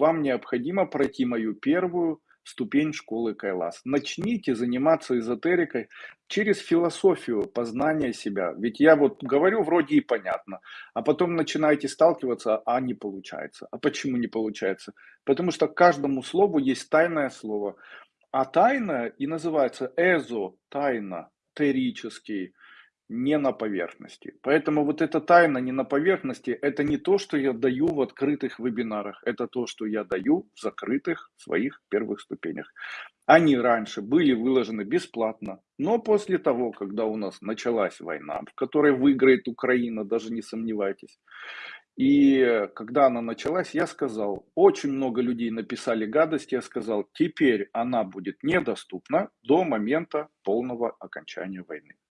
вам необходимо пройти мою первую ступень школы Кайлас. Начните заниматься эзотерикой через философию познания себя. Ведь я вот говорю вроде и понятно, а потом начинаете сталкиваться, а не получается. А почему не получается? Потому что каждому слову есть тайное слово. А тайна и называется эзо, тайна, терический, не на поверхности. Поэтому вот эта тайна не на поверхности, это не то, что я даю в открытых вебинарах, это то, что я даю в закрытых своих первых ступенях. Они раньше были выложены бесплатно, но после того, когда у нас началась война, в которой выиграет Украина, даже не сомневайтесь, и когда она началась, я сказал, очень много людей написали гадости, я сказал, теперь она будет недоступна до момента полного окончания войны.